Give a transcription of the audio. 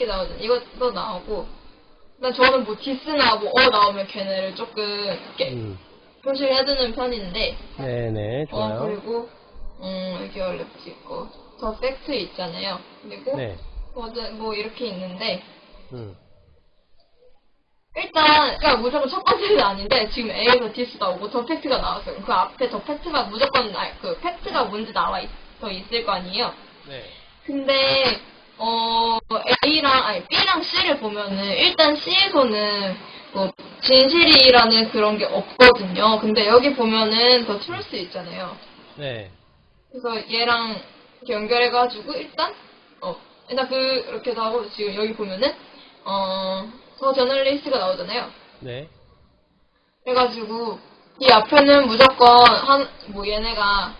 이렇게 나오잖아요. 이것도 나오고. 난 저는 뭐 this나 뭐 어 나오면 걔네를 조금 이렇게 음. 표시를 해두는 편인데 네네, 어 좋아요. 그리고 음 이렇게 원래 있고 the fact 있잖아요. 그리고 네. 어제 뭐 이렇게 있는데 음. 일단 그러니까 무조건 첫 번째는 아닌데 지금 A에서 this 나오고 the fact가 나왔어요. 그 앞에 the fact가 무조건 나, 그 팩트가 뭔지 나와 있, 더 있을 거 아니에요. 네. 근데 어 C를 보면은 일단 C에서는 뭐 진실이라는 그런 게 없거든요. 근데 여기 보면은 the truth 있잖아요. 네. 그래서 얘랑 이렇게 연결해가지고 일단 어 일단 그 이렇게 도 하고 지금 여기 보면은 어 the journalist가 나오잖아요. 네. 그래가지고 이 앞에는 무조건 한 뭐 얘네가